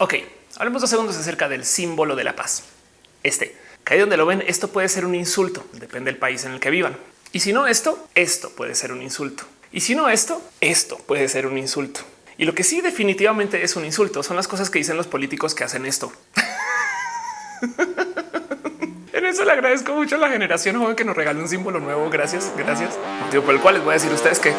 Ok, hablemos dos segundos acerca del símbolo de la paz. Este, que ahí donde lo ven, esto puede ser un insulto, depende del país en el que vivan. Y si no esto, esto puede ser un insulto. Y si no esto, esto puede ser un insulto. Y lo que sí definitivamente es un insulto son las cosas que dicen los políticos que hacen esto. en eso le agradezco mucho a la generación joven que nos regale un símbolo nuevo. Gracias, gracias. Motivo por el cual les voy a decir a ustedes que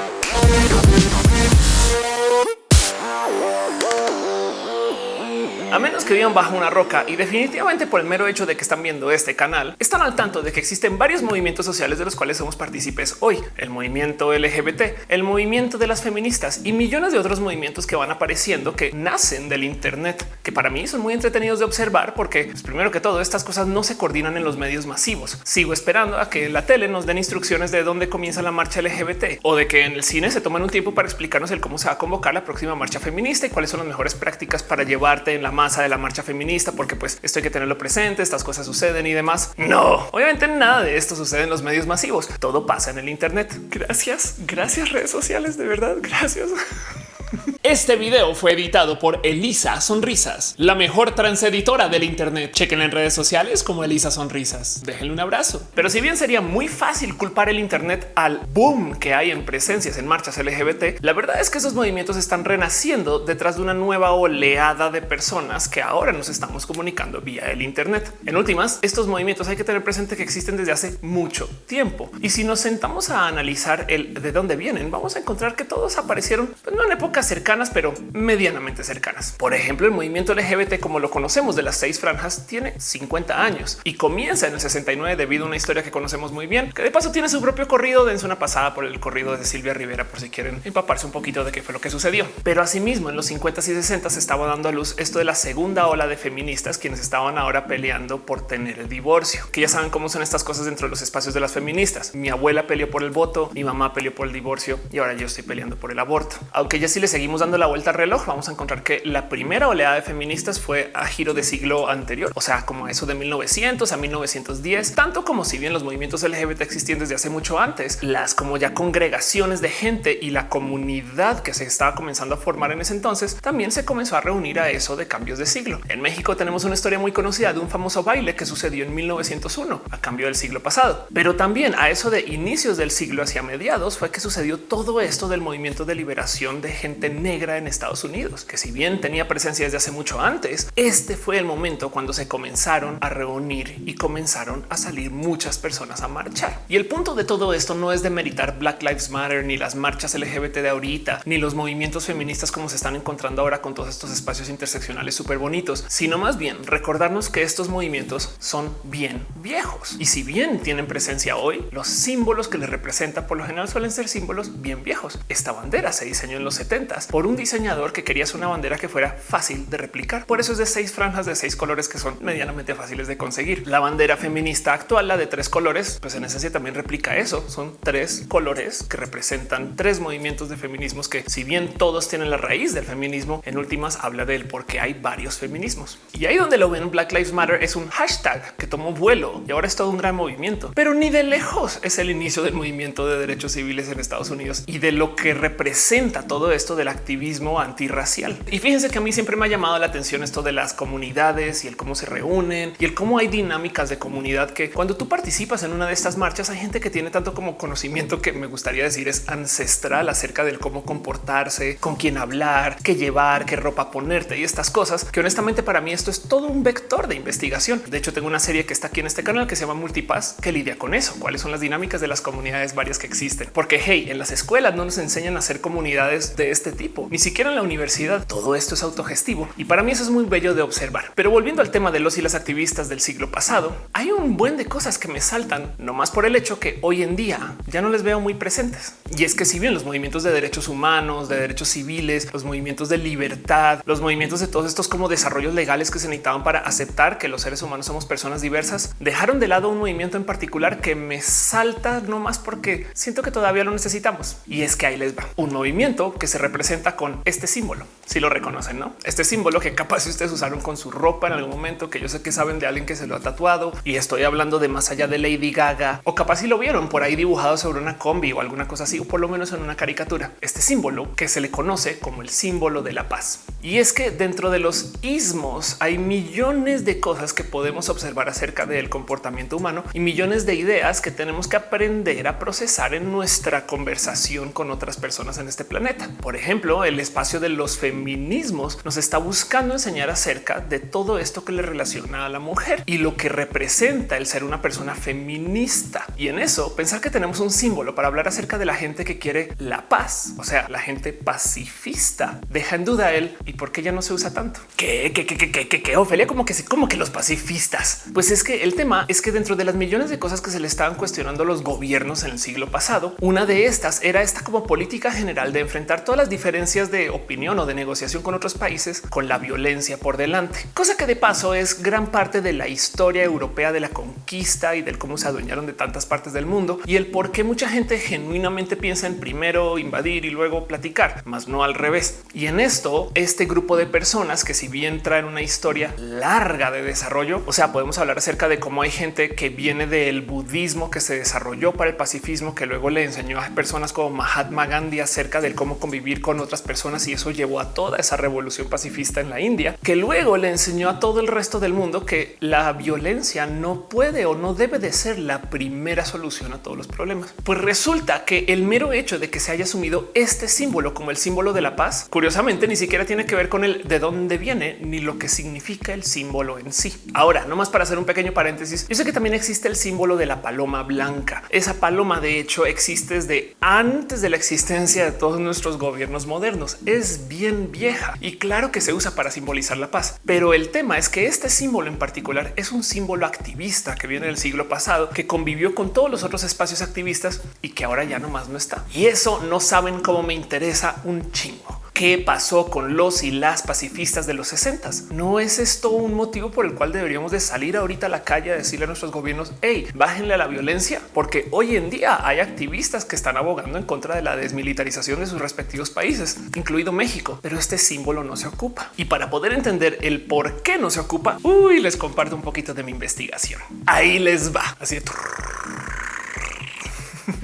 que vivan bajo una roca y definitivamente por el mero hecho de que están viendo este canal, están al tanto de que existen varios movimientos sociales de los cuales somos partícipes hoy. El movimiento LGBT, el movimiento de las feministas y millones de otros movimientos que van apareciendo que nacen del Internet, que para mí son muy entretenidos de observar porque pues, primero que todo estas cosas no se coordinan en los medios masivos. Sigo esperando a que la tele nos den instrucciones de dónde comienza la marcha LGBT o de que en el cine se tomen un tiempo para explicarnos el cómo se va a convocar la próxima marcha feminista y cuáles son las mejores prácticas para llevarte en la masa de la marcha feminista, porque pues esto hay que tenerlo presente, estas cosas suceden y demás. No, obviamente nada de esto sucede en los medios masivos, todo pasa en el Internet. Gracias, gracias redes sociales, de verdad, gracias. Este video fue editado por Elisa Sonrisas, la mejor transeditora del Internet. Chequen en redes sociales como Elisa Sonrisas. Déjenle un abrazo. Pero si bien sería muy fácil culpar el Internet al boom que hay en presencias en marchas LGBT, la verdad es que esos movimientos están renaciendo detrás de una nueva oleada de personas que ahora nos estamos comunicando vía el Internet. En últimas, estos movimientos hay que tener presente que existen desde hace mucho tiempo. Y si nos sentamos a analizar el de dónde vienen, vamos a encontrar que todos aparecieron pues, no en épocas pero medianamente cercanas. Por ejemplo, el movimiento LGBT, como lo conocemos de las seis franjas, tiene 50 años y comienza en el 69 debido a una historia que conocemos muy bien, que de paso tiene su propio corrido. Dense una pasada por el corrido de Silvia Rivera por si quieren empaparse un poquito de qué fue lo que sucedió. Pero asimismo, en los 50 y 60 se estaba dando a luz esto de la segunda ola de feministas, quienes estaban ahora peleando por tener el divorcio, que ya saben cómo son estas cosas dentro de los espacios de las feministas. Mi abuela peleó por el voto, mi mamá peleó por el divorcio y ahora yo estoy peleando por el aborto. Aunque ya sí le seguimos dando la vuelta al reloj, vamos a encontrar que la primera oleada de feministas fue a giro de siglo anterior, o sea, como eso de 1900 a 1910, tanto como si bien los movimientos LGBT existían desde hace mucho antes, las como ya congregaciones de gente y la comunidad que se estaba comenzando a formar en ese entonces también se comenzó a reunir a eso de cambios de siglo. En México tenemos una historia muy conocida de un famoso baile que sucedió en 1901 a cambio del siglo pasado, pero también a eso de inicios del siglo hacia mediados fue que sucedió todo esto del movimiento de liberación de gente negra en Estados Unidos, que si bien tenía presencia desde hace mucho antes, este fue el momento cuando se comenzaron a reunir y comenzaron a salir muchas personas a marchar. Y el punto de todo esto no es de meritar Black Lives Matter, ni las marchas LGBT de ahorita, ni los movimientos feministas como se están encontrando ahora con todos estos espacios interseccionales súper bonitos, sino más bien recordarnos que estos movimientos son bien viejos. Y si bien tienen presencia hoy, los símbolos que les representa por lo general suelen ser símbolos bien viejos. Esta bandera se diseñó en los 70 por un diseñador que quería hacer una bandera que fuera fácil de replicar. Por eso es de seis franjas de seis colores que son medianamente fáciles de conseguir. La bandera feminista actual, la de tres colores, pues en esencia también replica eso. Son tres colores que representan tres movimientos de feminismos que si bien todos tienen la raíz del feminismo, en últimas habla de él porque hay varios feminismos. Y ahí donde lo ven Black Lives Matter es un hashtag que tomó vuelo y ahora es todo un gran movimiento, pero ni de lejos es el inicio del movimiento de derechos civiles en Estados Unidos y de lo que representa todo esto del activismo antirracial. Y fíjense que a mí siempre me ha llamado la atención esto de las comunidades y el cómo se reúnen y el cómo hay dinámicas de comunidad que cuando tú participas en una de estas marchas hay gente que tiene tanto como conocimiento que me gustaría decir es ancestral acerca del cómo comportarse, con quién hablar, qué llevar, qué ropa ponerte y estas cosas que honestamente para mí esto es todo un vector de investigación. De hecho tengo una serie que está aquí en este canal que se llama Multipass que lidia con eso. Cuáles son las dinámicas de las comunidades varias que existen? Porque hey, en las escuelas no nos enseñan a hacer comunidades de este tipo, ni siquiera en la universidad. Todo esto es autogestivo y para mí eso es muy bello de observar. Pero volviendo al tema de los y las activistas del siglo pasado, hay un buen de cosas que me saltan, no más por el hecho que hoy en día ya no les veo muy presentes. Y es que si bien los movimientos de derechos humanos, de derechos civiles, los movimientos de libertad, los movimientos de todos estos como desarrollos legales que se necesitaban para aceptar que los seres humanos somos personas diversas, dejaron de lado un movimiento en particular que me salta no más porque siento que todavía lo necesitamos. Y es que ahí les va un movimiento que se representa con este símbolo. Si lo reconocen, no? Este símbolo que capaz si ustedes usaron con su ropa en algún momento, que yo sé que saben de alguien que se lo ha tatuado y estoy hablando de más allá de Lady Gaga o capaz si lo vieron por ahí dibujado sobre una combi o alguna cosa así, o por lo menos en una caricatura. Este símbolo que se le conoce como el símbolo de la paz. Y es que dentro de los ismos hay millones de cosas que podemos observar acerca del comportamiento humano y millones de ideas que tenemos que aprender a procesar en nuestra conversación con otras personas en este planeta. Por ejemplo, el espacio de los feminismos nos está buscando enseñar acerca de todo esto que le relaciona a la mujer y lo que representa el ser una persona feminista. Y en eso pensar que tenemos un símbolo para hablar acerca de la gente que quiere la paz, o sea, la gente pacifista. Deja en duda él y por qué ya no se usa tanto. Que, que, que, que, que, Ofelia, como que como que los pacifistas. Pues es que el tema es que dentro de las millones de cosas que se le estaban cuestionando a los gobiernos en el siglo pasado, una de estas era esta como política general de enfrentar todas las diferencias de opinión o de negociación con otros países con la violencia por delante, cosa que de paso es gran parte de la historia europea de la conquista y del cómo se adueñaron de tantas partes del mundo y el por qué mucha gente genuinamente piensa en primero invadir y luego platicar, más no al revés. Y en esto, este grupo de personas que si bien traen una historia larga de desarrollo, o sea, podemos hablar acerca de cómo hay gente que viene del budismo que se desarrolló para el pacifismo, que luego le enseñó a personas como Mahatma Gandhi acerca de cómo convivir con otras personas y eso llevó a toda esa revolución pacifista en la India, que luego le enseñó a todo el resto del mundo que la violencia no puede o no debe de ser la primera solución a todos los problemas. Pues resulta que el mero hecho de que se haya asumido este símbolo como el símbolo de la paz, curiosamente ni siquiera tiene que ver con el de dónde viene ni lo que significa el símbolo en sí. Ahora, no más para hacer un pequeño paréntesis, yo sé que también existe el símbolo de la paloma blanca. Esa paloma de hecho existe desde antes de la existencia de todos nuestros gobiernos modernos. Es bien vieja y claro que se usa para simbolizar la paz. Pero el tema es que este símbolo en particular es un símbolo activista que viene del siglo pasado, que convivió con todos los otros espacios activistas y que ahora ya nomás no está. Y eso no saben cómo me interesa un chingo qué pasó con los y las pacifistas de los 60. No es esto un motivo por el cual deberíamos de salir ahorita a la calle a decirle a nuestros gobiernos, hey, bájenle a la violencia, porque hoy en día hay activistas que están abogando en contra de la desmilitarización de sus respectivos países, incluido México, pero este símbolo no se ocupa. Y para poder entender el por qué no se ocupa, uy, les comparto un poquito de mi investigación. Ahí les va. Así de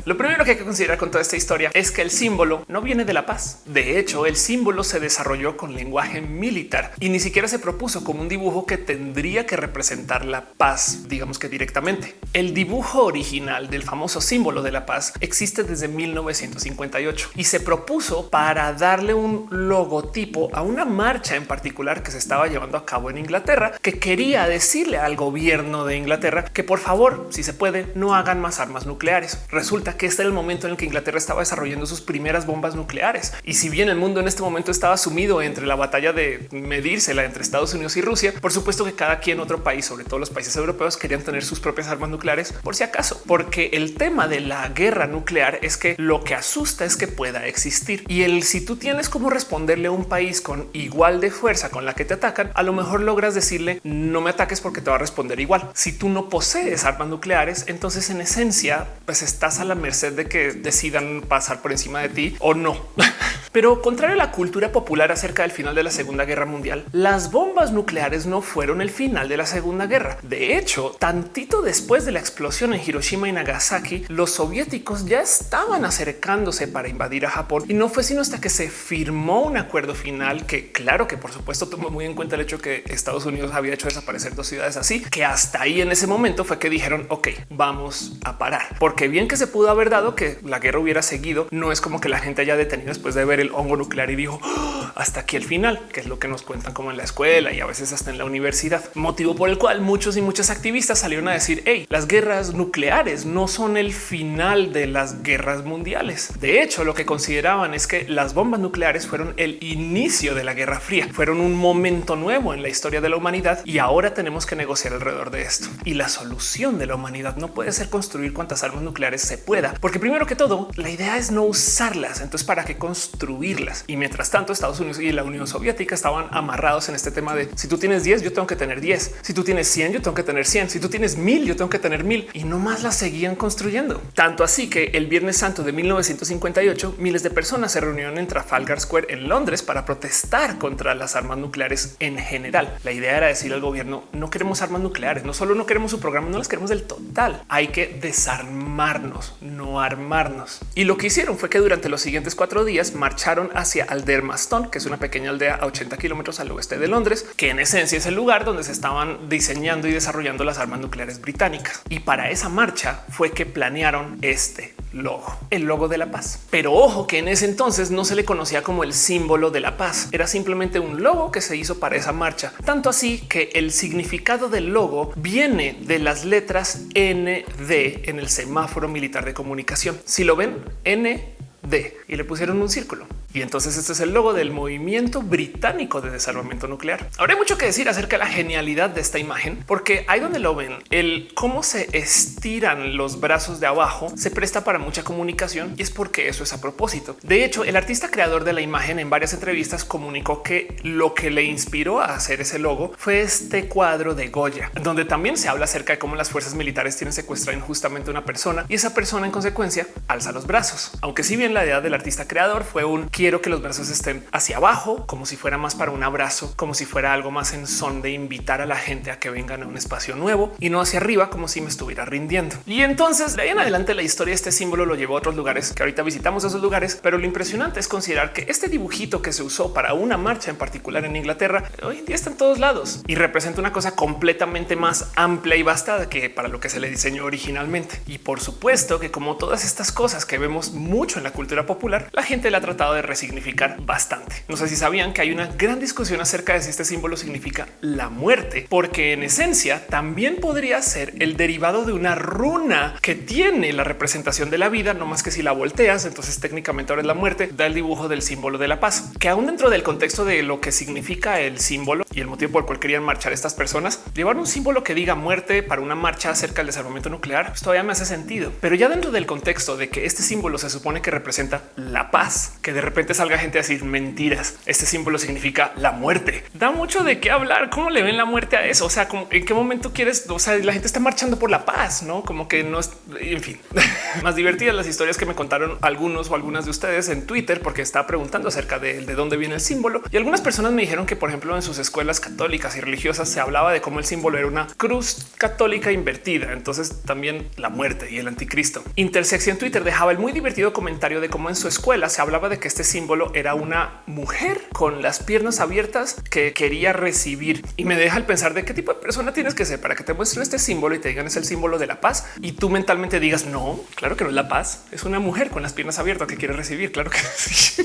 lo primero que hay que considerar con toda esta historia es que el símbolo no viene de la paz. De hecho, el símbolo se desarrolló con lenguaje militar y ni siquiera se propuso como un dibujo que tendría que representar la paz, digamos que directamente. El dibujo original del famoso símbolo de la paz existe desde 1958 y se propuso para darle un logotipo a una marcha en particular que se estaba llevando a cabo en Inglaterra, que quería decirle al gobierno de Inglaterra que por favor, si se puede, no hagan más armas nucleares. Resulta que este era el momento en el que Inglaterra estaba desarrollando sus primeras bombas nucleares. Y si bien el mundo en este momento estaba sumido entre la batalla de medírsela entre Estados Unidos y Rusia, por supuesto que cada quien otro país, sobre todo los países europeos, querían tener sus propias armas nucleares por si acaso, porque el tema de la guerra nuclear es que lo que asusta es que pueda existir y el si tú tienes cómo responderle a un país con igual de fuerza con la que te atacan, a lo mejor logras decirle no me ataques porque te va a responder igual. Si tú no posees armas nucleares, entonces en esencia pues estás la merced de que decidan pasar por encima de ti o no. Pero contrario a la cultura popular acerca del final de la Segunda Guerra Mundial, las bombas nucleares no fueron el final de la Segunda Guerra. De hecho, tantito después de la explosión en Hiroshima y Nagasaki, los soviéticos ya estaban acercándose para invadir a Japón y no fue sino hasta que se firmó un acuerdo final que claro que por supuesto tomó muy en cuenta el hecho que Estados Unidos había hecho desaparecer dos ciudades así, que hasta ahí en ese momento fue que dijeron, ok, vamos a parar, porque bien que se pudo haber dado que la guerra hubiera seguido. No es como que la gente haya detenido después de ver el hongo nuclear y dijo ah, hasta aquí el final, que es lo que nos cuentan como en la escuela y a veces hasta en la universidad. Motivo por el cual muchos y muchas activistas salieron a decir hey, las guerras nucleares no son el final de las guerras mundiales. De hecho, lo que consideraban es que las bombas nucleares fueron el inicio de la Guerra Fría, fueron un momento nuevo en la historia de la humanidad y ahora tenemos que negociar alrededor de esto. Y la solución de la humanidad no puede ser construir cuantas armas nucleares se pueda, porque primero que todo, la idea es no usarlas. Entonces, ¿para qué construir? destruirlas. Y mientras tanto, Estados Unidos y la Unión Soviética estaban amarrados en este tema de si tú tienes 10, yo tengo que tener 10. Si tú tienes 100, yo tengo que tener 100. Si tú tienes 1000, yo tengo que tener 1000 y no más las seguían construyendo. Tanto así que el Viernes Santo de 1958, miles de personas se reunieron en Trafalgar Square en Londres para protestar contra las armas nucleares en general. La idea era decir al gobierno no queremos armas nucleares, no solo no queremos su programa, no las queremos del total. Hay que desarmarnos, no armarnos. Y lo que hicieron fue que durante los siguientes cuatro días marcharon hacia Aldermaston, que es una pequeña aldea a 80 kilómetros al oeste de Londres, que en esencia es el lugar donde se estaban diseñando y desarrollando las armas nucleares británicas. Y para esa marcha fue que planearon este logo, el logo de la paz. Pero ojo que en ese entonces no se le conocía como el símbolo de la paz, era simplemente un logo que se hizo para esa marcha. Tanto así que el significado del logo viene de las letras ND en el semáforo militar de comunicación. Si lo ven, N D y le pusieron un círculo. Y entonces este es el logo del movimiento británico de desarmamento nuclear. Ahora hay mucho que decir acerca de la genialidad de esta imagen, porque ahí donde lo ven, el cómo se estiran los brazos de abajo se presta para mucha comunicación y es porque eso es a propósito. De hecho, el artista creador de la imagen en varias entrevistas comunicó que lo que le inspiró a hacer ese logo fue este cuadro de Goya, donde también se habla acerca de cómo las fuerzas militares tienen secuestrado injustamente a una persona y esa persona en consecuencia alza los brazos. Aunque si bien la idea del artista creador fue un quiero que los brazos estén hacia abajo, como si fuera más para un abrazo, como si fuera algo más en son de invitar a la gente a que vengan a un espacio nuevo y no hacia arriba, como si me estuviera rindiendo. Y entonces de ahí en adelante la historia, este símbolo lo llevó a otros lugares que ahorita visitamos esos lugares, pero lo impresionante es considerar que este dibujito que se usó para una marcha en particular en Inglaterra hoy en día está en todos lados y representa una cosa completamente más amplia y vasta que para lo que se le diseñó originalmente. Y por supuesto que como todas estas cosas que vemos mucho en la cultura popular, la gente la ha tratado de significar bastante. No sé si sabían que hay una gran discusión acerca de si este símbolo significa la muerte, porque en esencia también podría ser el derivado de una runa que tiene la representación de la vida, no más que si la volteas, entonces técnicamente ahora es la muerte, da el dibujo del símbolo de la paz, que aún dentro del contexto de lo que significa el símbolo y el motivo por el cual querían marchar estas personas, llevar un símbolo que diga muerte para una marcha acerca del desarmamento nuclear, pues todavía me hace sentido. Pero ya dentro del contexto de que este símbolo se supone que representa la paz, que de repente salga gente a decir mentiras. Este símbolo significa la muerte. Da mucho de qué hablar. ¿Cómo le ven la muerte a eso? O sea, en qué momento quieres? O sea, la gente está marchando por la paz, no como que no es. En fin, más divertidas las historias que me contaron algunos o algunas de ustedes en Twitter, porque estaba preguntando acerca de, de dónde viene el símbolo. Y algunas personas me dijeron que, por ejemplo, en sus escuelas católicas y religiosas se hablaba de cómo el símbolo era una cruz católica invertida. Entonces también la muerte y el anticristo. Intersección Twitter dejaba el muy divertido comentario de cómo en su escuela se hablaba de que este símbolo era una mujer con las piernas abiertas que quería recibir y me deja el pensar de qué tipo de persona tienes que ser para que te muestren este símbolo y te digan es el símbolo de la paz y tú mentalmente digas no, claro que no es la paz, es una mujer con las piernas abiertas que quiere recibir. Claro que sí.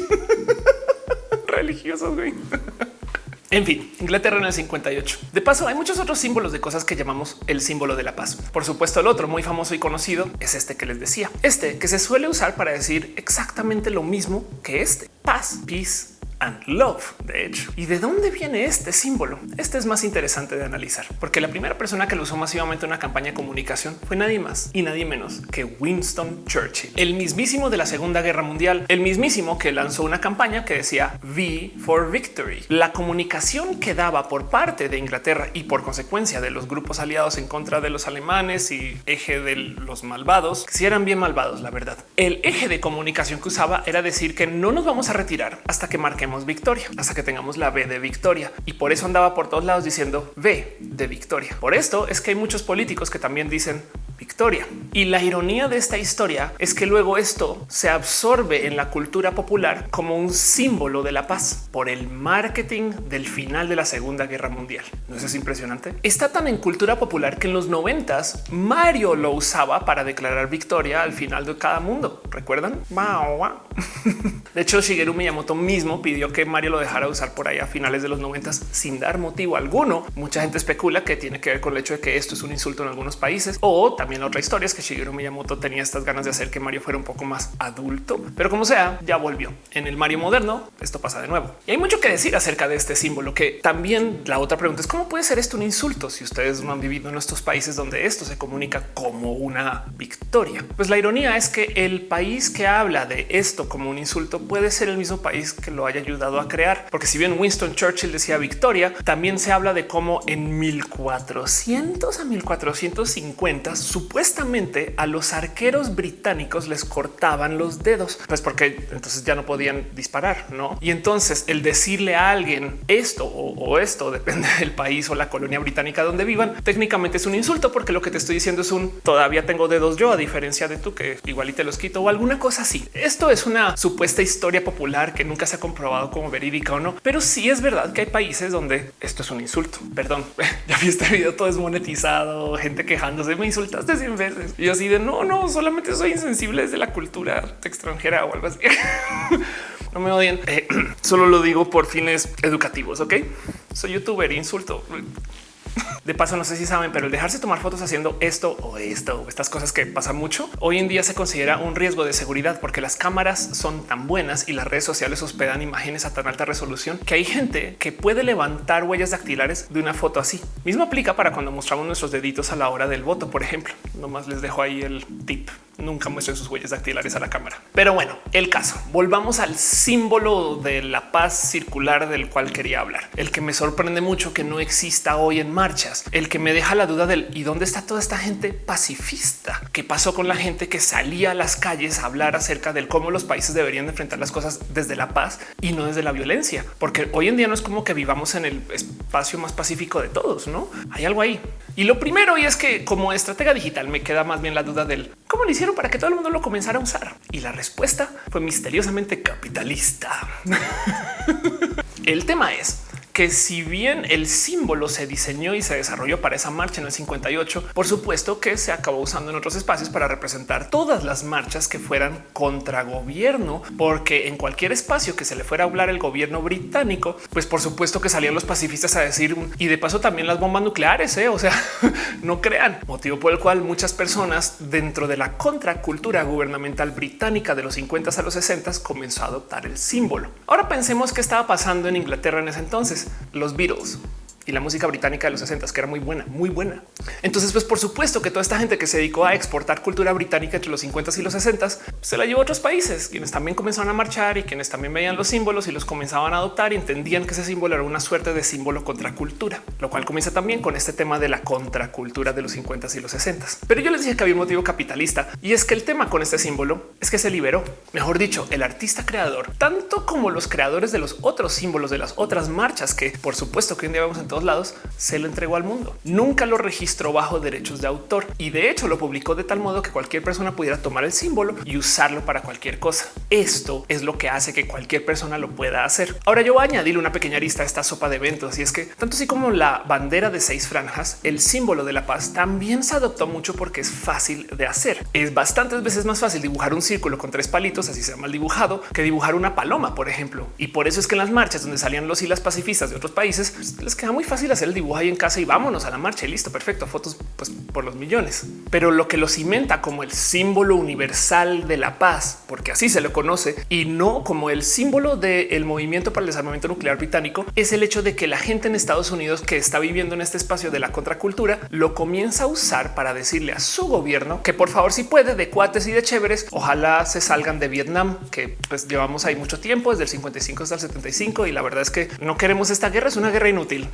religiosos. En fin, Inglaterra en el 58. De paso, hay muchos otros símbolos de cosas que llamamos el símbolo de la paz. Por supuesto, el otro muy famoso y conocido es este que les decía. Este que se suele usar para decir exactamente lo mismo que este. Paz, peace, and love, de hecho. ¿Y de dónde viene este símbolo? Este es más interesante de analizar, porque la primera persona que lo usó masivamente en una campaña de comunicación fue nadie más y nadie menos que Winston Churchill, el mismísimo de la Segunda Guerra Mundial, el mismísimo que lanzó una campaña que decía V for Victory. La comunicación que daba por parte de Inglaterra y por consecuencia de los grupos aliados en contra de los alemanes y eje de los malvados, si eran bien malvados, la verdad. El eje de comunicación que usaba era decir que no nos vamos a retirar hasta que victoria, hasta que tengamos la B de victoria. Y por eso andaba por todos lados diciendo V de victoria. Por esto es que hay muchos políticos que también dicen victoria. Y la ironía de esta historia es que luego esto se absorbe en la cultura popular como un símbolo de la paz por el marketing del final de la Segunda Guerra Mundial. ¿No es impresionante? Está tan en cultura popular que en los noventas Mario lo usaba para declarar victoria al final de cada mundo. ¿Recuerdan? De hecho, Shigeru Miyamoto mismo pidió que Mario lo dejara usar por ahí a finales de los noventas sin dar motivo alguno. Mucha gente especula que tiene que ver con el hecho de que esto es un insulto en algunos países o también también otra historia es que Shigeru Miyamoto tenía estas ganas de hacer que Mario fuera un poco más adulto, pero como sea, ya volvió. En el Mario moderno, esto pasa de nuevo. Y hay mucho que decir acerca de este símbolo, que también la otra pregunta es cómo puede ser esto un insulto si ustedes no han vivido en estos países donde esto se comunica como una victoria. Pues la ironía es que el país que habla de esto como un insulto puede ser el mismo país que lo haya ayudado a crear. Porque si bien Winston Churchill decía victoria, también se habla de cómo en 1400 a 1450 supuestamente a los arqueros británicos les cortaban los dedos, pues porque entonces ya no podían disparar, ¿no? Y entonces el decirle a alguien esto o, o esto, depende del país o la colonia británica donde vivan, técnicamente es un insulto porque lo que te estoy diciendo es un todavía tengo dedos yo a diferencia de tú que igual y te los quito o alguna cosa así. Esto es una supuesta historia popular que nunca se ha comprobado como verídica o no, pero sí es verdad que hay países donde esto es un insulto. Perdón, ya vi este video todo desmonetizado, gente quejándose, me insultaste 100 veces. Y así de no, no, solamente soy insensible desde la cultura extranjera o algo así. no me odien, eh, solo lo digo por fines educativos. Ok, soy youtuber, insulto. De paso, no sé si saben, pero el dejarse tomar fotos haciendo esto o esto o estas cosas que pasa mucho hoy en día se considera un riesgo de seguridad porque las cámaras son tan buenas y las redes sociales hospedan imágenes a tan alta resolución que hay gente que puede levantar huellas dactilares de una foto así. Mismo aplica para cuando mostramos nuestros deditos a la hora del voto, por ejemplo. Nomás les dejo ahí el tip nunca muestren sus huellas dactilares a la cámara. Pero bueno, el caso. Volvamos al símbolo de la paz circular del cual quería hablar. El que me sorprende mucho que no exista hoy en marchas. El que me deja la duda del y dónde está toda esta gente pacifista. ¿Qué pasó con la gente que salía a las calles a hablar acerca del cómo los países deberían enfrentar las cosas desde la paz y no desde la violencia? Porque hoy en día no es como que vivamos en el espacio más pacífico de todos, ¿no? Hay algo ahí. Y lo primero y es que como estratega digital me queda más bien la duda del cómo lo hicieron para que todo el mundo lo comenzara a usar. Y la respuesta fue misteriosamente capitalista. el tema es que si bien el símbolo se diseñó y se desarrolló para esa marcha en el 58, por supuesto que se acabó usando en otros espacios para representar todas las marchas que fueran contra gobierno, porque en cualquier espacio que se le fuera a hablar el gobierno británico, pues por supuesto que salían los pacifistas a decir y de paso también las bombas nucleares, ¿eh? o sea, no crean, motivo por el cual muchas personas dentro de la contracultura gubernamental británica de los 50 a los 60 comenzó a adoptar el símbolo. Ahora pensemos qué estaba pasando en Inglaterra en ese entonces los Beatles y la música británica de los 60 que era muy buena, muy buena. Entonces, pues por supuesto que toda esta gente que se dedicó a exportar cultura británica entre los 50 y los 60 se la llevó a otros países, quienes también comenzaron a marchar y quienes también veían los símbolos y los comenzaban a adoptar y entendían que ese símbolo era una suerte de símbolo contra cultura, lo cual comienza también con este tema de la contracultura de los 50 y los 60. Pero yo les dije que había un motivo capitalista y es que el tema con este símbolo es que se liberó. Mejor dicho, el artista creador, tanto como los creadores de los otros símbolos de las otras marchas que por supuesto que en día vemos en todos lados, se lo entregó al mundo. Nunca lo registró bajo derechos de autor y de hecho lo publicó de tal modo que cualquier persona pudiera tomar el símbolo y usarlo para cualquier cosa. Esto es lo que hace que cualquier persona lo pueda hacer. Ahora yo voy a añadirle una pequeña lista a esta sopa de eventos y es que tanto así como la bandera de seis franjas, el símbolo de la paz también se adoptó mucho porque es fácil de hacer. Es bastantes veces más fácil dibujar un círculo con tres palitos, así se mal dibujado, que dibujar una paloma, por ejemplo. Y por eso es que en las marchas donde salían los y las pacifistas de otros países, pues, les queda muy fácil hacer el dibujo ahí en casa y vámonos a la marcha y listo, perfecto, fotos pues, por los millones. Pero lo que lo cimenta como el símbolo universal de la paz, porque así se lo conoce, y no como el símbolo del movimiento para el desarmamento nuclear británico, es el hecho de que la gente en Estados Unidos que está viviendo en este espacio de la contracultura lo comienza a usar para decirle a su gobierno que por favor si puede de cuates y de chéveres, ojalá se salgan de Vietnam, que pues llevamos ahí mucho tiempo, desde el 55 hasta el 75 y la verdad es que no queremos esta guerra, es una guerra inútil.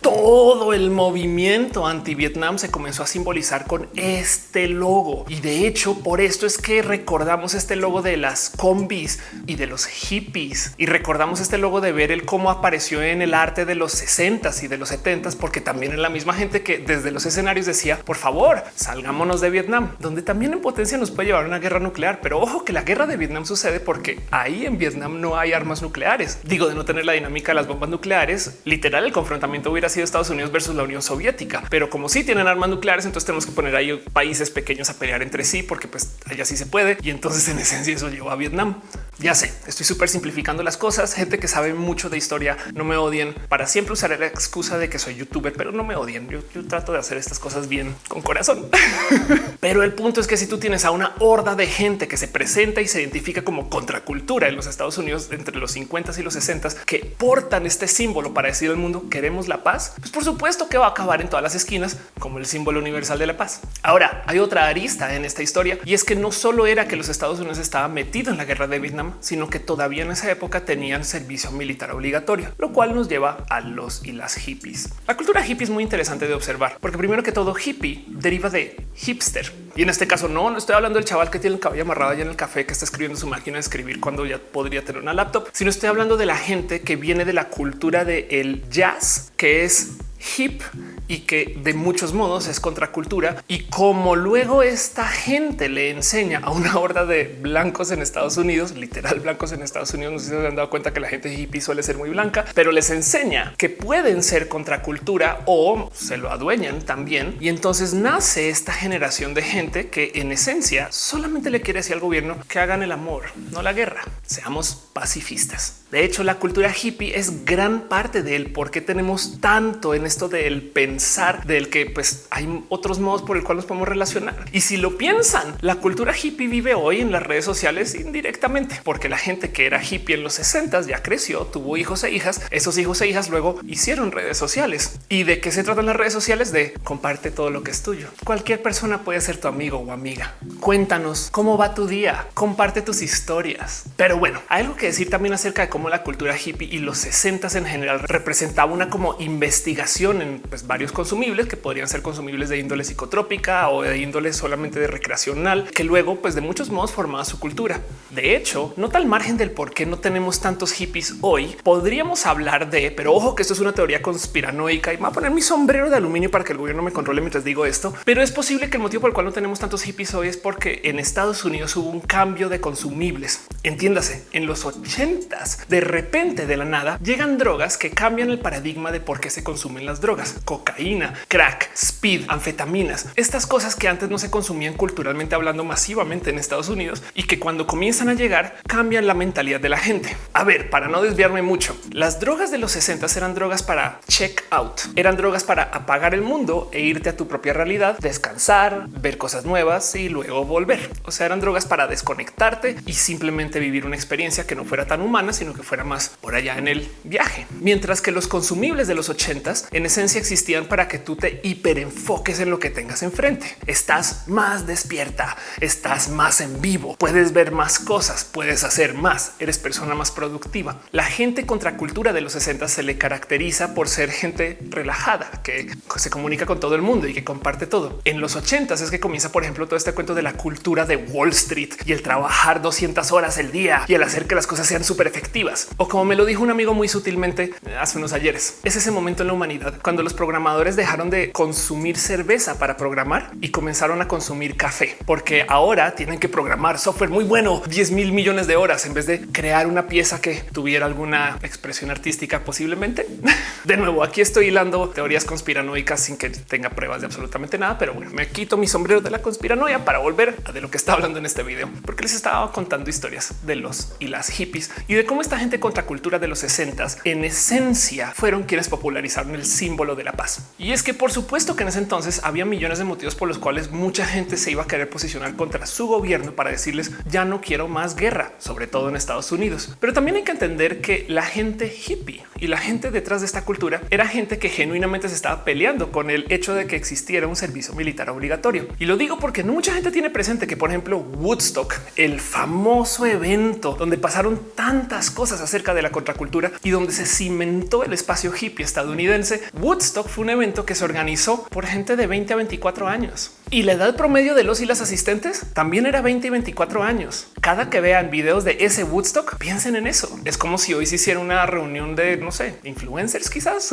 Todo el movimiento anti Vietnam se comenzó a simbolizar con este logo. Y de hecho, por esto es que recordamos este logo de las combis y de los hippies y recordamos este logo de ver el cómo apareció en el arte de los 60 y de los 70 porque también es la misma gente que desde los escenarios decía por favor salgámonos de Vietnam, donde también en potencia nos puede llevar una guerra nuclear. Pero ojo que la guerra de Vietnam sucede porque ahí en Vietnam no hay armas nucleares. Digo de no tener la dinámica de las bombas nucleares. Literal, el confrontamiento hubiera sido Estados Unidos versus la Unión Soviética. Pero como sí tienen armas nucleares, entonces tenemos que poner ahí países pequeños a pelear entre sí, porque pues allá sí se puede. Y entonces en esencia eso llevó a Vietnam. Ya sé, estoy súper simplificando las cosas. Gente que sabe mucho de historia, no me odien. Para siempre usaré la excusa de que soy youtuber, pero no me odien. Yo, yo trato de hacer estas cosas bien con corazón. pero el punto es que si tú tienes a una horda de gente que se presenta y se identifica como contracultura en los Estados Unidos entre los 50 y los 60 que portan este símbolo para decir al mundo queremos la paz, pues por supuesto que va a acabar en todas las esquinas como el símbolo universal de la paz. Ahora hay otra arista en esta historia y es que no solo era que los Estados Unidos estaban metidos en la guerra de Vietnam, sino que todavía en esa época tenían servicio militar obligatorio, lo cual nos lleva a los y las hippies. La cultura hippie es muy interesante de observar, porque primero que todo hippie deriva de hipster. Y en este caso no, no estoy hablando del chaval que tiene el cabello amarrado allá en el café que está escribiendo su máquina de escribir cuando ya podría tener una laptop, sino estoy hablando de la gente que viene de la cultura del el jazz, que es hip y que de muchos modos es contracultura. Y como luego esta gente le enseña a una horda de blancos en Estados Unidos, literal blancos en Estados Unidos, no sé si se han dado cuenta que la gente hippie suele ser muy blanca, pero les enseña que pueden ser contracultura o se lo adueñan también. Y entonces nace esta generación de gente que en esencia solamente le quiere decir al gobierno que hagan el amor, no la guerra. Seamos pacifistas. De hecho, la cultura hippie es gran parte del por qué tenemos tanto en esto del pensar del que pues hay otros modos por el cual nos podemos relacionar. Y si lo piensan, la cultura hippie vive hoy en las redes sociales indirectamente, porque la gente que era hippie en los 60 ya creció, tuvo hijos e hijas. Esos hijos e hijas luego hicieron redes sociales. ¿Y de qué se tratan las redes sociales? De comparte todo lo que es tuyo. Cualquier persona puede ser tu amigo o amiga. Cuéntanos cómo va tu día, comparte tus historias. Pero bueno, hay algo que decir también acerca de cómo la cultura hippie y los 60 en general representaba una como investigación en pues, varios consumibles que podrían ser consumibles de índole psicotrópica o de índole solamente de recreacional, que luego pues de muchos modos formaba su cultura. De hecho, no tal margen del por qué no tenemos tantos hippies hoy, podríamos hablar de, pero ojo que esto es una teoría conspiranoica y me voy a poner mi sombrero de aluminio para que el gobierno me controle mientras digo esto, pero es posible que el motivo por el cual no tenemos tantos hippies hoy es porque en Estados Unidos hubo un cambio de consumibles. Entiéndase, en los 80 de repente de la nada llegan drogas que cambian el paradigma de por qué se consumen las drogas, cocaína, crack, speed, anfetaminas, estas cosas que antes no se consumían culturalmente hablando masivamente en Estados Unidos y que cuando comienzan a llegar cambian la mentalidad de la gente. A ver, para no desviarme mucho, las drogas de los 60 eran drogas para check out, eran drogas para apagar el mundo e irte a tu propia realidad, descansar, ver cosas nuevas y luego volver. O sea, eran drogas para desconectarte y simplemente vivir una experiencia que no fuera tan humana sino que fuera más por allá en el viaje. Mientras que los consumibles de los ochentas en esencia existían para que tú te hiperenfoques en lo que tengas enfrente. Estás más despierta, estás más en vivo, puedes ver más cosas, puedes hacer más, eres persona más productiva. La gente contracultura de los 60 se le caracteriza por ser gente relajada, que se comunica con todo el mundo y que comparte todo. En los 80 es que comienza, por ejemplo, todo este cuento de la cultura de Wall Street y el trabajar 200 horas el día y el hacer que las cosas sean súper efectivas. O como me lo dijo un amigo muy sutilmente hace unos ayeres, es ese momento en la humanidad cuando los programadores dejaron de consumir cerveza para programar y comenzaron a consumir café, porque ahora tienen que programar software muy bueno, 10 mil millones de horas en vez de crear una pieza que tuviera alguna expresión artística posiblemente. De nuevo, aquí estoy hilando teorías conspiranoicas sin que tenga pruebas de absolutamente nada, pero bueno, me quito mi sombrero de la conspiranoia para volver a de lo que está hablando en este video, porque les estaba contando historias de los y las hippies y de cómo esta gente contracultura de los 60 en esencia fueron quienes popularizaron el símbolo de la paz. Y es que por supuesto que en ese entonces había millones de motivos por los cuales mucha gente se iba a querer posicionar contra su gobierno para decirles ya no quiero más guerra, sobre todo en Estados Unidos. Pero también hay que entender que la gente hippie y la gente detrás de esta cultura era gente que genuinamente se estaba peleando con el hecho de que existiera un servicio militar obligatorio. Y lo digo porque mucha gente tiene presente que, por ejemplo, Woodstock, el famoso evento donde pasaron tan tantas cosas acerca de la contracultura y donde se cimentó el espacio hippie estadounidense. Woodstock fue un evento que se organizó por gente de 20 a 24 años y la edad promedio de los y las asistentes también era 20 y 24 años. Cada que vean videos de ese Woodstock, piensen en eso. Es como si hoy se hiciera una reunión de no sé, influencers, quizás.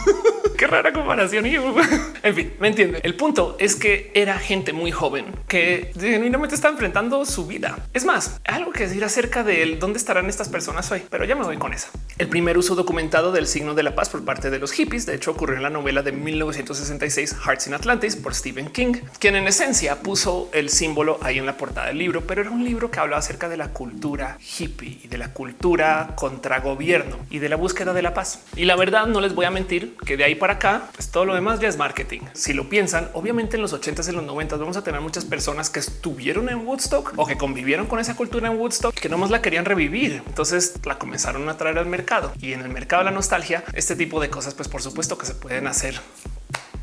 Qué rara comparación. en fin, me entiende. El punto es que era gente muy joven que genuinamente está enfrentando su vida. Es más, algo que decir acerca de dónde estarán estas personas hoy, pero ya me voy con esa. El primer uso documentado del signo de la paz por parte de los hippies, de hecho, ocurrió en la novela de 1966 Hearts in Atlantis por Stephen King. quien en esencia puso el símbolo ahí en la portada del libro, pero era un libro que hablaba acerca de la cultura hippie y de la cultura contra gobierno y de la búsqueda de la paz. Y la verdad, no les voy a mentir que de ahí para acá, pues todo lo demás ya es marketing. Si lo piensan, obviamente en los 80s y los 90 vamos a tener muchas personas que estuvieron en Woodstock o que convivieron con esa cultura en Woodstock que nomás la querían revivir. Entonces la comenzaron a traer al mercado y en el mercado de la nostalgia, este tipo de cosas, pues por supuesto que se pueden hacer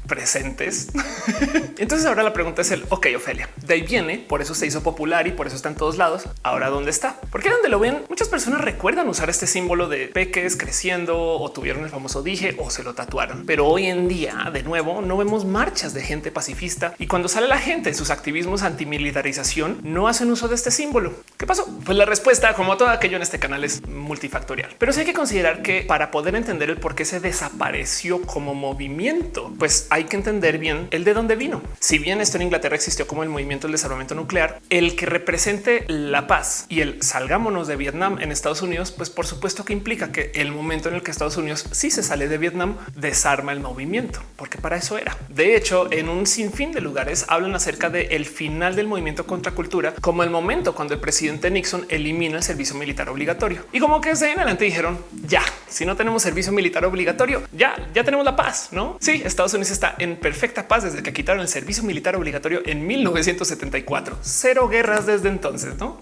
presentes. Entonces ahora la pregunta es el ok, Ofelia, de ahí viene, por eso se hizo popular y por eso está en todos lados. Ahora dónde está? Porque donde lo ven, muchas personas recuerdan usar este símbolo de peques creciendo o tuvieron el famoso dije o se lo tatuaron. Pero hoy en día, de nuevo, no vemos marchas de gente pacifista y cuando sale la gente en sus activismos antimilitarización, no hacen uso de este símbolo. ¿Qué pasó? Pues la respuesta, como todo aquello en este canal, es multifactorial. Pero sí hay que considerar que para poder entender el por qué se desapareció como movimiento, pues hay que entender bien el de dónde vino. Si bien esto en Inglaterra existió como el movimiento del desarrollo nuclear, el que represente la paz y el salgámonos de Vietnam en Estados Unidos, pues por supuesto que implica que el momento en el que Estados Unidos sí se sale de Vietnam desarma el movimiento, porque para eso era. De hecho, en un sinfín de lugares hablan acerca del el final del movimiento contra cultura como el momento cuando el presidente Nixon elimina el servicio militar obligatorio. Y como que desde en adelante dijeron ya, si no tenemos servicio militar obligatorio, ya, ya tenemos la paz, no? Sí, Estados Unidos está en perfecta paz desde que quitaron el servicio militar obligatorio en 1974. Cero guerras desde entonces, ¿no?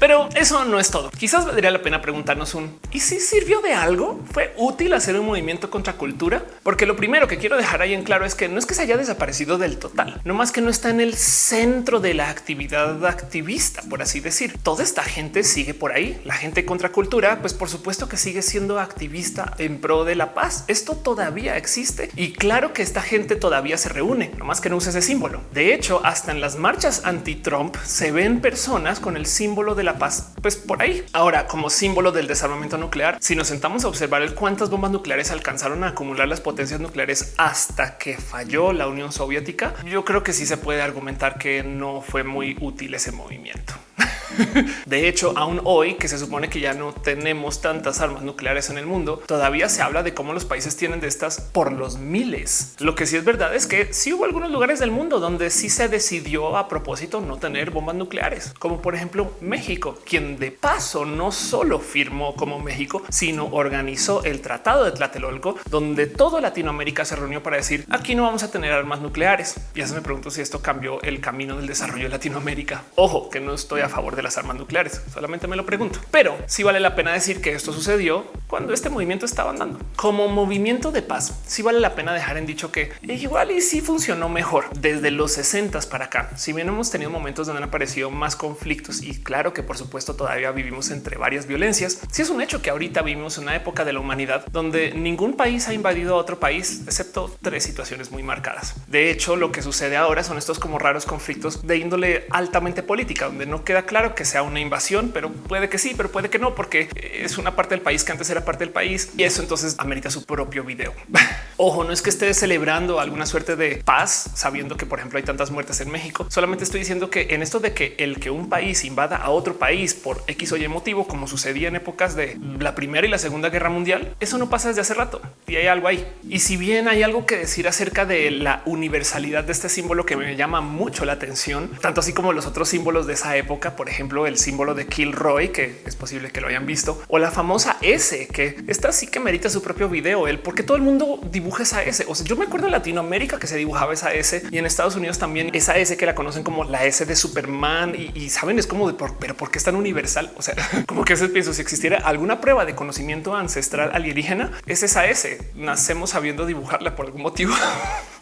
Pero eso no es todo. Quizás valdría la pena preguntarnos un y si sirvió de algo? ¿Fue útil hacer un movimiento contra cultura? Porque lo primero que quiero dejar ahí en claro es que no es que se haya desaparecido del total, no más que no está en el centro de la actividad activista, por así decir. Toda esta gente sigue por ahí. La gente contra cultura, pues por supuesto que sigue siendo activista en pro de la paz. Esto todavía existe y claro que esta gente todavía se reúne, no más que no usa ese símbolo. De hecho, hasta en las marchas anti-Trump se ven personas con el símbolo de la paz, pues por ahí. Ahora, como símbolo del desarmamento nuclear, si nos sentamos a observar el cuántas bombas nucleares alcanzaron a acumular las potencias nucleares hasta que falló la Unión Soviética, yo creo que sí se puede argumentar que no fue muy útil ese movimiento. De hecho, aún hoy que se supone que ya no tenemos tantas armas nucleares en el mundo, todavía se habla de cómo los países tienen de estas por los miles. Lo que sí es verdad es que sí hubo algunos lugares del mundo donde sí se decidió a propósito no tener bombas nucleares, como por ejemplo México, quien de paso no solo firmó como México, sino organizó el Tratado de Tlatelolco, donde toda Latinoamérica se reunió para decir aquí no vamos a tener armas nucleares. Ya se me pregunto si esto cambió el camino del desarrollo de Latinoamérica. Ojo, que no estoy a favor de las armas nucleares. Solamente me lo pregunto, pero sí vale la pena decir que esto sucedió cuando este movimiento estaba andando como movimiento de paz. Sí vale la pena dejar en dicho que igual y sí funcionó mejor desde los 60 para acá. Si bien hemos tenido momentos donde han aparecido más conflictos y claro que por supuesto todavía vivimos entre varias violencias, sí es un hecho que ahorita vivimos una época de la humanidad donde ningún país ha invadido a otro país excepto tres situaciones muy marcadas. De hecho, lo que sucede ahora son estos como raros conflictos de índole altamente política, donde no queda claro que sea una invasión, pero puede que sí, pero puede que no, porque es una parte del país que antes era parte del país y eso entonces amerita su propio video. Ojo, no es que esté celebrando alguna suerte de paz, sabiendo que, por ejemplo, hay tantas muertes en México. Solamente estoy diciendo que en esto de que el que un país invada a otro país por X o Y motivo, como sucedía en épocas de la Primera y la Segunda Guerra Mundial, eso no pasa desde hace rato y hay algo ahí. Y si bien hay algo que decir acerca de la universalidad de este símbolo que me llama mucho la atención, tanto así como los otros símbolos de esa época, por ejemplo, el símbolo de Kilroy, que es posible que lo hayan visto, o la famosa S, que esta sí que merita su propio video, el porque todo el mundo dibuja esa S. O sea, yo me acuerdo en Latinoamérica que se dibujaba esa S y en Estados Unidos también esa S que la conocen como la S de Superman y, saben, es como de por, pero por qué es tan universal? O sea, como que se pienso si existiera alguna prueba de conocimiento ancestral alienígena, es esa S. Nacemos sabiendo dibujarla por algún motivo.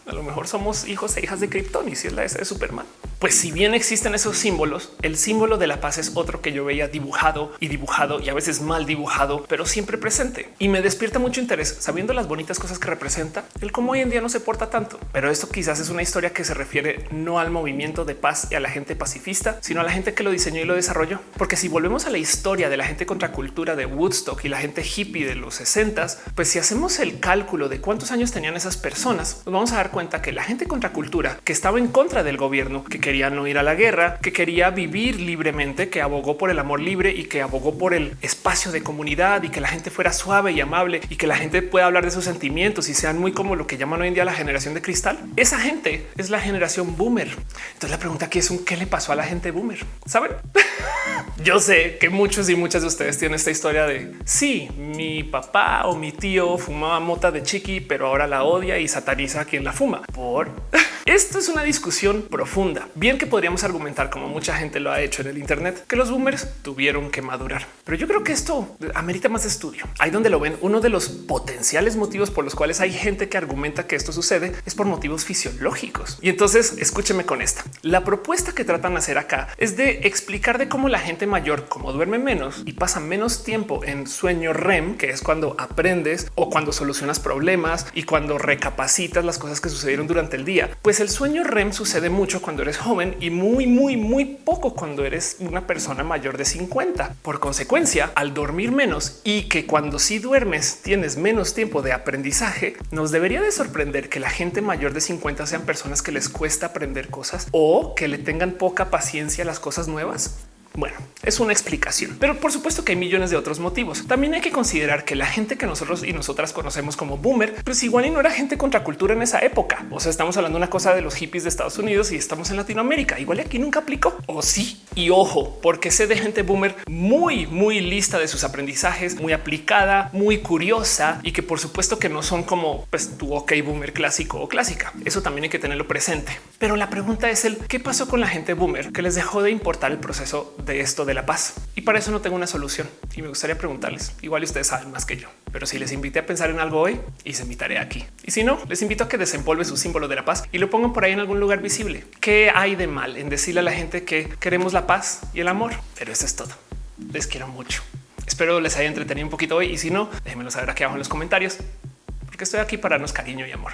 A lo mejor somos hijos e hijas de Krypton y si es la de Superman. Pues si bien existen esos símbolos, el símbolo de la paz es otro que yo veía dibujado y dibujado y a veces mal dibujado, pero siempre presente y me despierta mucho interés sabiendo las bonitas cosas que representa el cómo hoy en día no se porta tanto. Pero esto quizás es una historia que se refiere no al movimiento de paz y a la gente pacifista, sino a la gente que lo diseñó y lo desarrolló. Porque si volvemos a la historia de la gente contra cultura de Woodstock y la gente hippie de los 60, pues si hacemos el cálculo de cuántos años tenían esas personas, nos vamos a dar cuenta que la gente contra cultura que estaba en contra del gobierno, que quería no ir a la guerra, que quería vivir libremente, que abogó por el amor libre y que abogó por el espacio de comunidad y que la gente fuera suave y amable y que la gente pueda hablar de sus sentimientos y sean muy como lo que llaman hoy en día la generación de cristal. Esa gente es la generación boomer. Entonces la pregunta aquí es un qué le pasó a la gente boomer. Saben? Yo sé que muchos y muchas de ustedes tienen esta historia de sí, mi papá o mi tío fumaba mota de chiqui, pero ahora la odia y sataniza a quien la fuma por esto es una discusión profunda. Bien que podríamos argumentar, como mucha gente lo ha hecho en el Internet, que los boomers tuvieron que madurar. Pero yo creo que esto amerita más estudio. Ahí donde lo ven, uno de los potenciales motivos por los cuales hay gente que argumenta que esto sucede es por motivos fisiológicos. Y entonces escúcheme con esta. La propuesta que tratan de hacer acá es de explicar de cómo la gente mayor, como duerme menos y pasa menos tiempo en sueño REM, que es cuando aprendes o cuando solucionas problemas y cuando recapacitas las cosas que sucedieron durante el día, pues el sueño REM sucede mucho cuando eres joven y muy, muy, muy poco cuando eres una persona mayor de 50. Por consecuencia, al dormir menos y que cuando sí duermes tienes menos tiempo de aprendizaje, nos debería de sorprender que la gente mayor de 50 sean personas que les cuesta aprender cosas o que le tengan poca paciencia a las cosas nuevas. Bueno, es una explicación, pero por supuesto que hay millones de otros motivos. También hay que considerar que la gente que nosotros y nosotras conocemos como boomer, pues igual y no era gente contracultura en esa época. O sea, estamos hablando de una cosa de los hippies de Estados Unidos y estamos en Latinoamérica. Igual aquí nunca aplicó. O sí. Y ojo, porque sé de gente boomer muy, muy lista de sus aprendizajes, muy aplicada, muy curiosa y que por supuesto que no son como pues, tu ok boomer clásico o clásica. Eso también hay que tenerlo presente. Pero la pregunta es el qué pasó con la gente boomer que les dejó de importar el proceso esto de la paz. Y para eso no tengo una solución y me gustaría preguntarles. Igual ustedes saben más que yo, pero si les invité a pensar en algo hoy y se invitaré aquí. Y si no, les invito a que desempolve su símbolo de la paz y lo pongan por ahí en algún lugar visible. ¿Qué hay de mal en decirle a la gente que queremos la paz y el amor? Pero eso es todo. Les quiero mucho. Espero les haya entretenido un poquito hoy y si no, déjenmelo saber aquí abajo en los comentarios porque estoy aquí para darnos cariño y amor.